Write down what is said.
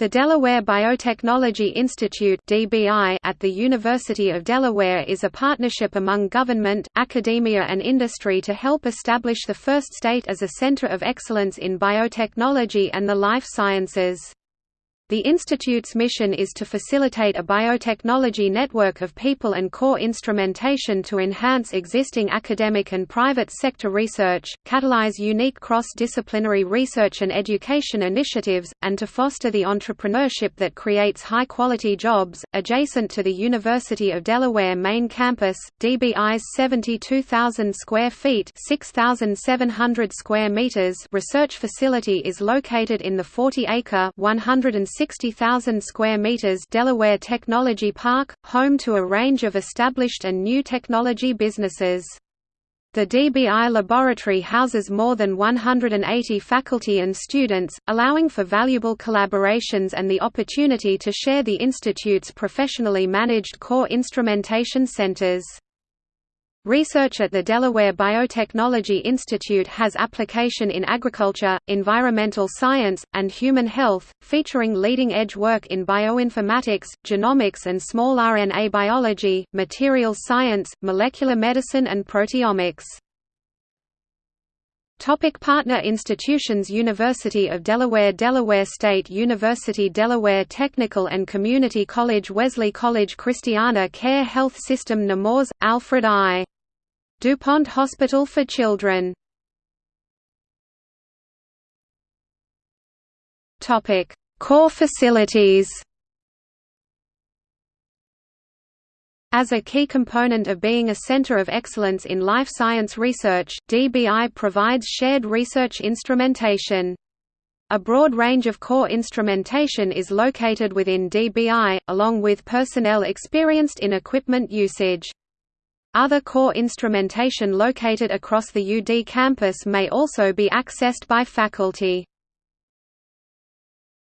The Delaware Biotechnology Institute at the University of Delaware is a partnership among government, academia and industry to help establish the first state as a center of excellence in biotechnology and the life sciences. The Institute's mission is to facilitate a biotechnology network of people and core instrumentation to enhance existing academic and private sector research, catalyze unique cross-disciplinary research and education initiatives, and to foster the entrepreneurship that creates high-quality jobs. Adjacent to the University of Delaware main campus, DBI's 72,000 square feet (6,700 square meters) research facility is located in the 40-acre (160 60,000 square meters Delaware Technology Park, home to a range of established and new technology businesses. The DBI laboratory houses more than 180 faculty and students, allowing for valuable collaborations and the opportunity to share the institute's professionally managed core instrumentation centers. Research at the Delaware Biotechnology Institute has application in agriculture, environmental science, and human health, featuring leading-edge work in bioinformatics, genomics and small RNA biology, materials science, molecular medicine and proteomics. Topic partner institutions University of Delaware Delaware State University Delaware Technical and Community College Wesley College Christiana Care Health System Nemours, Alfred I. DuPont Hospital for Children Core facilities As a key component of being a center of excellence in life science research, DBI provides shared research instrumentation. A broad range of core instrumentation is located within DBI, along with personnel experienced in equipment usage. Other core instrumentation located across the UD campus may also be accessed by faculty.